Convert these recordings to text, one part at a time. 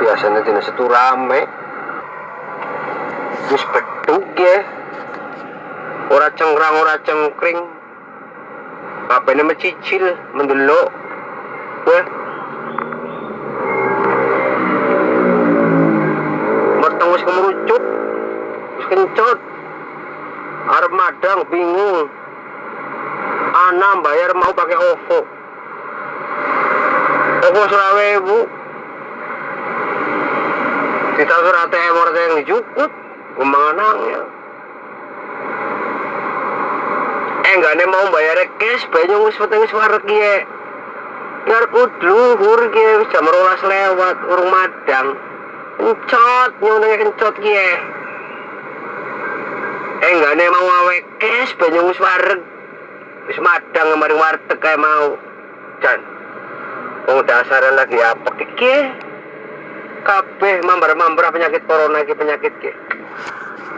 biasanya dina setu rame. Wis beduk ya. Ora cengkrang ora cengkring. Apa ini mencicil mendelok. Weh matang wis kemerucut wis kencot. Arep madang bingung. Ana bayar mau pakai OVO. OVO serawewu kita ATM orang yang dijukut anaknya? Eh enggak nih mau bayar cash. Banyak wis peteng wis warek ya biar kudu hur ya jam rolas lewat urung madang. Kencot nyonanya kencot ya eh enggak nih mau awe cash. Banyak wis warek wis madang kemarin warteg kayak mau. Jan Wong dasaran lagi apa iki? Kabeh mambar-mambar penyakit corona iki penyakit ki.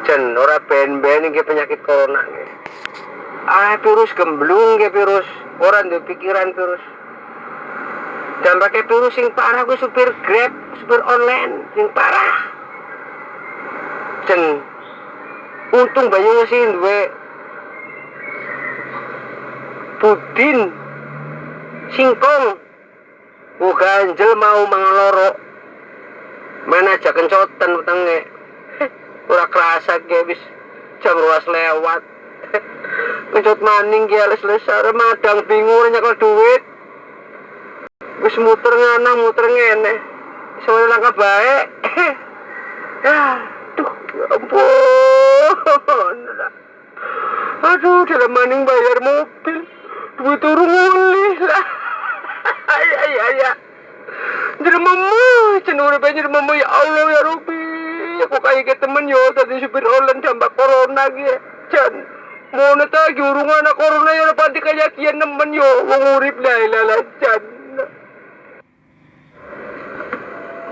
Jen ora ben-ben iki penyakit corona ki. Ah virus gemblung ki virus, ora duwe pikiran virus. Dan pakai virus sing parah gue supir Grab, supir online sing parah. Jen untung banyak sih duwe Budin singkong Oh ganjel mau mangaloro Mana aja kencotan petenge Ora kerasa ge wis jam ruas lewat. Kencot maning ge les lesar madang bingung nyekel duit. Wis muter ngana muter ngene Soalnya langkah baik Aduh ya ampun. Aduh dalam maning bayar mobil. Duit turun mulih lah ay ay ay ay jadi cenur banyak mama ya Allah ya Rabbi. Aku kayak ke temen yo tadi supir online dampak corona gitu jan mau neta anak corona ya pasti kayak kian nemen yo ngurip lah lah jan.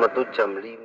Metu jam lima